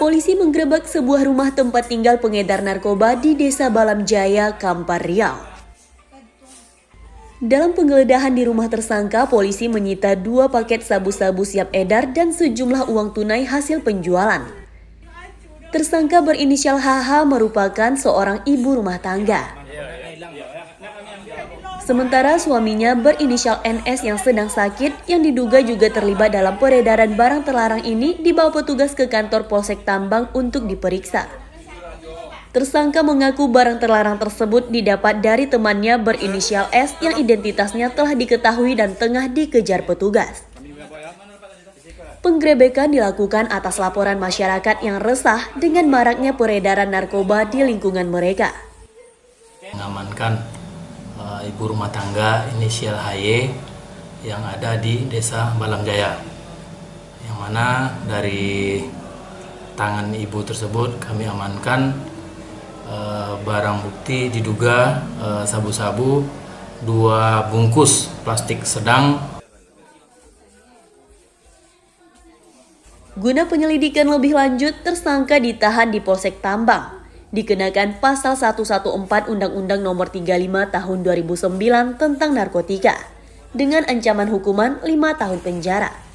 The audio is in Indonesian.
Polisi menggerebek sebuah rumah tempat tinggal pengedar narkoba di Desa Balam Jaya, Kampar Riau. Dalam penggeledahan di rumah tersangka, polisi menyita dua paket sabu-sabu siap edar dan sejumlah uang tunai hasil penjualan. Tersangka berinisial HH merupakan seorang ibu rumah tangga. Sementara suaminya berinisial NS yang sedang sakit yang diduga juga terlibat dalam peredaran barang terlarang ini dibawa petugas ke kantor Polsek Tambang untuk diperiksa. Tersangka mengaku barang terlarang tersebut didapat dari temannya berinisial S yang identitasnya telah diketahui dan tengah dikejar petugas. Penggerebekan dilakukan atas laporan masyarakat yang resah dengan maraknya peredaran narkoba di lingkungan mereka. Mengamankan uh, ibu rumah tangga inisial HY yang ada di desa Balam Jaya yang mana dari tangan ibu tersebut kami amankan uh, barang bukti diduga sabu-sabu uh, dua bungkus plastik sedang. Guna penyelidikan lebih lanjut, tersangka ditahan di Polsek Tambang dikenakan pasal 114 Undang-Undang Nomor 35 Tahun 2009 tentang narkotika dengan ancaman hukuman 5 tahun penjara.